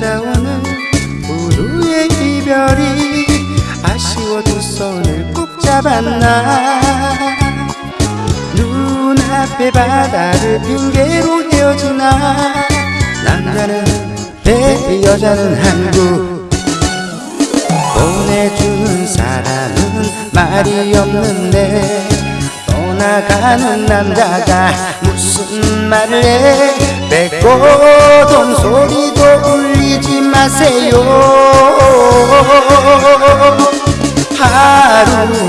찾아오는 이별이 아쉬워 두 손을 꼭 잡았나? 눈앞에 바다를 핑계로 헤어지나? 남자는 배 여자는 한국. 보내준 사람은 말이 없는데 떠나가는 남자가 무슨 말을 해? 배고동 소리도 울 리지 마세요.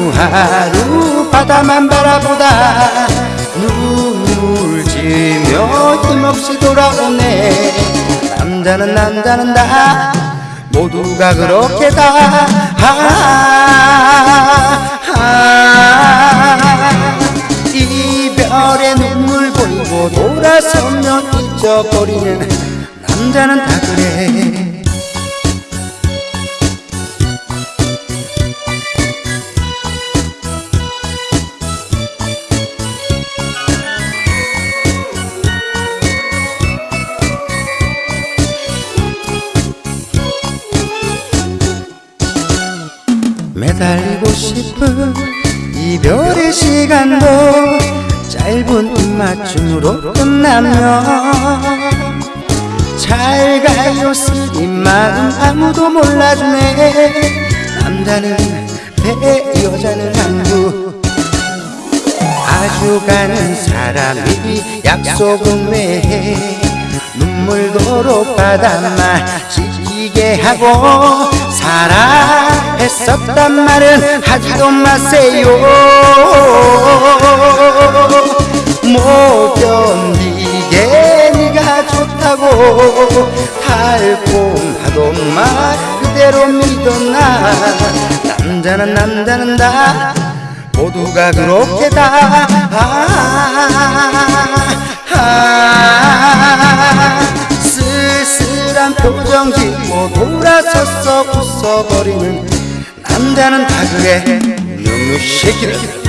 하루하루 바다만 바라보다 눈물 지며 힘없이 돌아오네. 남자는 남자는 다 모두가 그렇게 다. 아, 아, 이별의 눈물 보이고 돌아서면 잊어버리는 남자는 다 그래. 매달리고 싶은 이별의 시간도 짧은 입맞춤으로 끝나면 잘 가요 쓰린 마음 아무도 몰라주네. 남자는 배 여자는 한국 아주 가는 사람이 약속은 왜해? 눈물도록 바닷말 지키게 하고 사랑했었단 말은 하지도 마세요. 못 좋다고 달콤하던 말 그대로 믿었나? 남자는 남자는 다. 모두가 그렇게 다. 아, 아, 쓸쓸한 표정 짓고 돌아서서 웃어버리는 남자는 다 그래. 눈물 새끼들